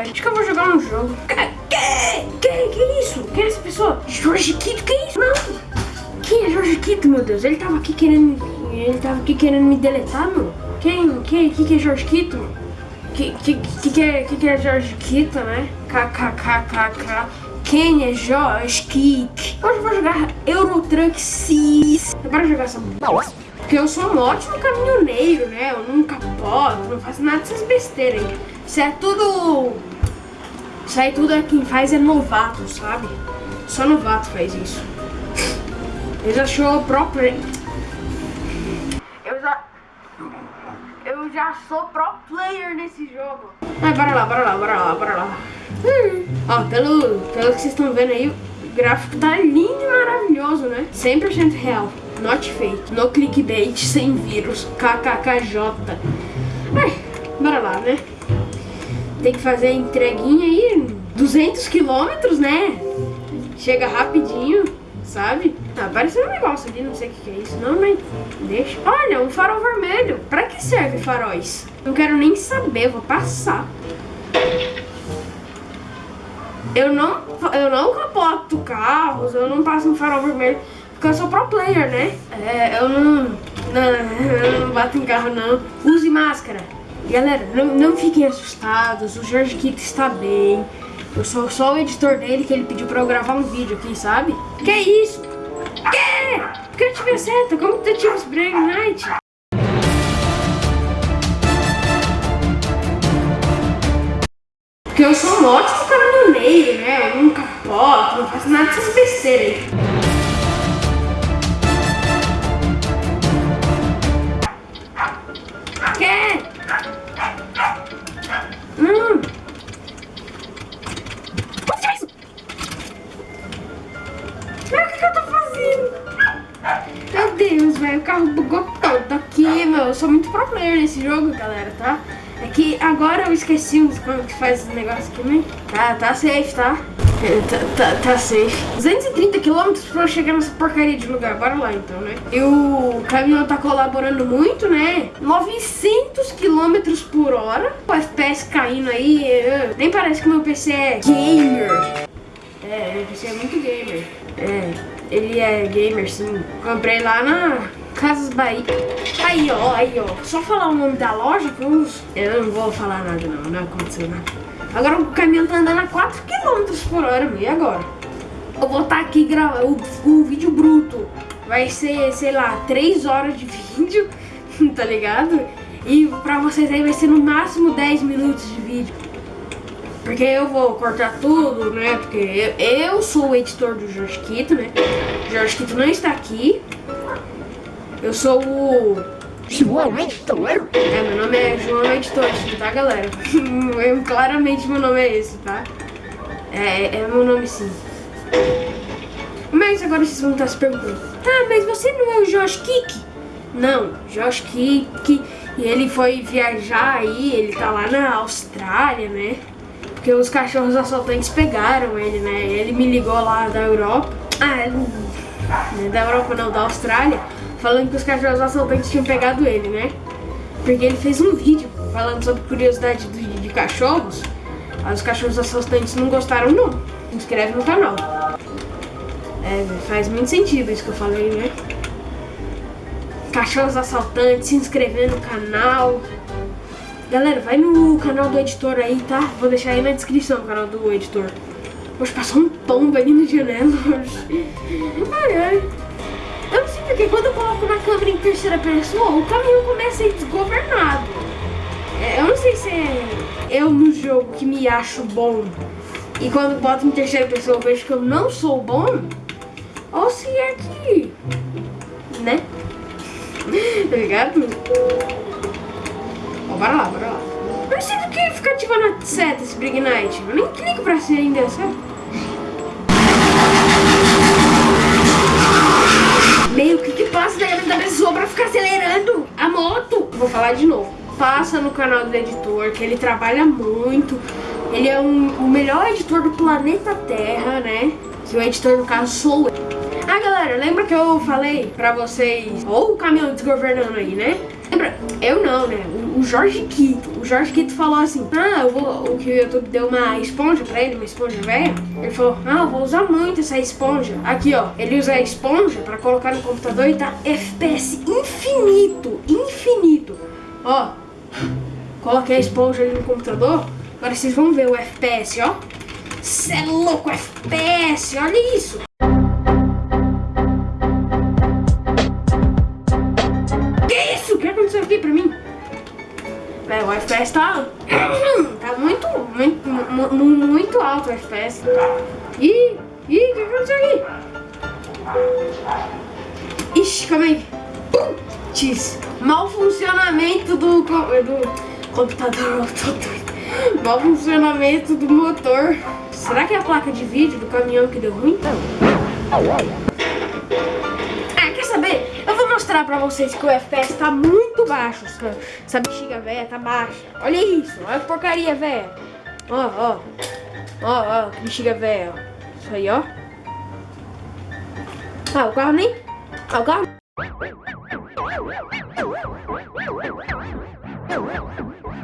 velho. Acho que eu vou jogar um jogo. Que, que, que, isso? Quem é essa pessoa? Jorge Quito, que isso? Não. Quem é Jorge Quito, meu Deus? Ele tava aqui querendo... Ele tava aqui querendo me deletar, meu. Quem, quem, que, que é Jorge Quito? Que, que, que, que, é, que, que é Jorge Quito, né? KKKKK. Quem é Jorge Kik? Hoje eu vou jogar Euro Truck 6. Bora jogar essa Porque eu sou um ótimo caminhoneiro, né? Eu nunca capoto, não faço nada dessas besteiras aí. Isso é tudo... Isso aí tudo é quem faz é novato, sabe? Só novato faz isso. Eu já sou próprio... Eu já... Eu já sou pro player nesse jogo. Ai, bora lá, bora lá, bora lá, bora lá. Hum. Ó, pelo, pelo que vocês estão vendo aí, o gráfico tá lindo e maravilhoso, né? 100% real, not fake, no clickbait, sem vírus, kkkj. Ai, bora lá, né? Tem que fazer entreguinha aí, 200 quilômetros, né? Chega rapidinho, sabe? Tá aparecendo um negócio ali, não sei o que é isso. Não, mas deixa. Olha, um farol vermelho. Pra que serve faróis? Não quero nem saber, vou passar. Eu não, eu não capoto carros, eu não passo um farol vermelho, porque eu sou pro player, né? É, eu não, não, eu não bato em carro, não. Use máscara. Galera, não, não fiquem assustados, o Jorge Kito está bem. Eu sou só o editor dele que ele pediu pra eu gravar um vídeo aqui, sabe? Que isso? Que? Porque eu tive seta, como que eu tive os Break Night? Porque eu sou um ótimo caminhoneiro, né? Eu nunca capoto, não faço nada dessas besteiras aí. Velho, o carro bugou todo aqui, meu. Eu sou muito pro player nesse jogo, galera, tá? É que agora eu esqueci como que faz esse negócio aqui, né? Tá, tá safe, tá? É, tá, tá, tá safe. 230 km pra eu chegar nessa porcaria de lugar. Bora lá então, né? E o caminhão tá colaborando muito, né? 900 km por hora. O FPS caindo aí. Nem parece que meu PC é gamer. É, PC é muito gamer. É, ele é gamer sim. Comprei lá na Casas Bahia. Aí, ó, aí, ó. Só falar o nome da loja que eu... Eu não vou falar nada, não. Não aconteceu nada. Agora o caminhão tá andando a 4 km por hora, meu. E agora? Eu vou estar tá aqui gravando o, o vídeo bruto. Vai ser, sei lá, 3 horas de vídeo, tá ligado? E pra vocês aí vai ser no máximo 10 minutos de vídeo. Porque eu vou cortar tudo, né? Porque eu, eu sou o editor do Jorge Quito, né? O Jorge Quito não está aqui. Eu sou o... João Editor? É, meu nome é João Editor, tá, galera? eu, claramente meu nome é esse, tá? É, é meu nome sim. Mas agora vocês vão estar se perguntando. Tá, mas você não é o Josh Kick? Não, Josh Kick, e ele foi viajar aí, ele tá lá na Austrália, né? Porque os cachorros assaltantes pegaram ele, né? Ele me ligou lá da Europa. Ah. Né, da Europa não, da Austrália falando que os cachorros assaltantes tinham pegado ele, né? Porque ele fez um vídeo falando sobre curiosidade de, de cachorros. Os cachorros assaltantes não gostaram não. Se inscreve no canal. É, faz muito sentido isso que eu falei, né? Cachorros assaltantes, se inscrever no canal. Galera, vai no canal do editor aí, tá? Vou deixar aí na descrição o canal do editor. Hoje passou um pombo ali na janela. Ai, ai. Eu não sei porque quando eu coloco na câmera em terceira pessoa, o caminhão começa a ir desgovernado. É, eu não sei se é eu no jogo que me acho bom e quando boto em terceira pessoa eu vejo que eu não sou bom, ou se é que... né? tá ligado? Bora lá, bora lá. Eu não sei do que ficar ativando a seta esse Brig Night. Eu nem clico pra ser ainda, sabe? Meu, o que que passa na cabeça da pessoa pra ficar acelerando a moto? Vou falar de novo. Passa no canal do editor, que ele trabalha muito. Ele é um, o melhor editor do planeta Terra, né? Que o editor, no caso, sou eu. Ah, galera, lembra que eu falei pra vocês... Ou o caminhão desgovernando aí, né? Lembra? Eu não, né? o Jorge Quito. O Jorge Quito falou assim: Ah, eu vou. O que o YouTube deu uma esponja pra ele, uma esponja velha. Ele falou: Ah, eu vou usar muito essa esponja. Aqui, ó. Ele usa a esponja pra colocar no computador e tá FPS infinito. Infinito. Ó. Coloquei a esponja ali no computador. Agora vocês vão ver o FPS, ó. Cê é louco, FPS, olha isso. É, o FPS tá, tá muito, muito, mu- mu- muito alto o FPS. Ih, ih, o que aconteceu aqui? Ixi, calma aí. Putz, mau funcionamento do, co- do computador. Mau funcionamento do motor. Será que é a placa de vídeo do caminhão que deu ruim? Ah, mostrar pra vocês que o FPS tá muito baixo. Essa, essa bexiga velha tá baixa. Olha isso, olha que porcaria velha. Ó, ó. Ó, ó, que bexiga velha. Isso aí, ó. Ah, o carro nem... Ah, o carro...